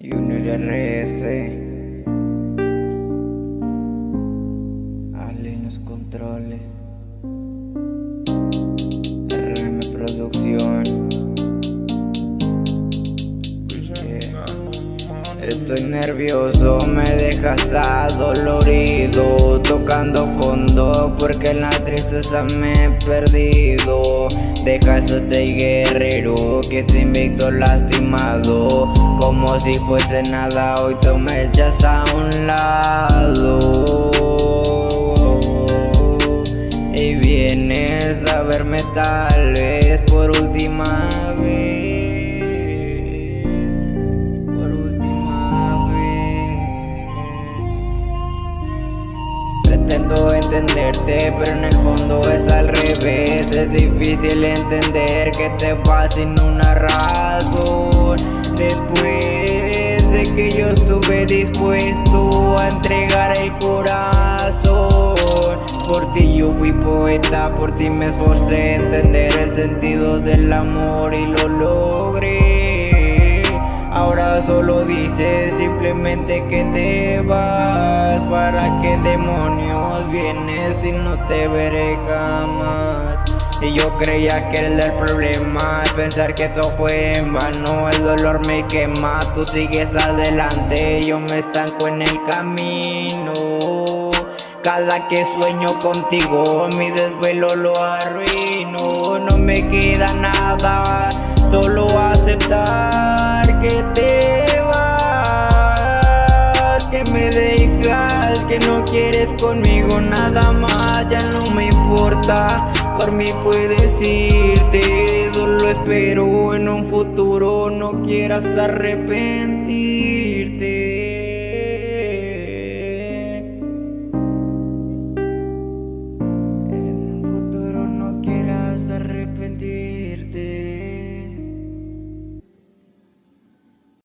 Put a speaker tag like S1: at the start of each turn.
S1: Junior RS Ale en los controles. RM Producción. Estoy nervioso, me dejas adolorido Tocando fondo porque en la tristeza me he perdido. Dejas a este guerrero que se invicto lastimado Si fuese nada, hoy tú me echas a un lado. Y vienes a verme tal vez por última vez Por última vez. Pretendo entenderte pero en el fondo es al revés. Es difícil entender que te vas sin una razón Después de que yo estuve dispuesto a entregar el corazón. Por ti yo fui poeta, por ti me esforcé a entender el sentido del amor y lo logré. Ahora solo dices simplemente que te vas. ¿Para qué demonios vienes y no te veré jamás? Y yo creía que era el problema Pensar que todo fue en vano El dolor me quema. Tú sigues adelante Yo me estanco en el camino. Cada que sueño contigo Mi desvelo lo arruino. No me queda nada Solo aceptar que te vas Que me dejas Que no quieres conmigo nada más Ya no me importa por mí puedes irte. Solo espero en un futuro no quieras arrepentirte.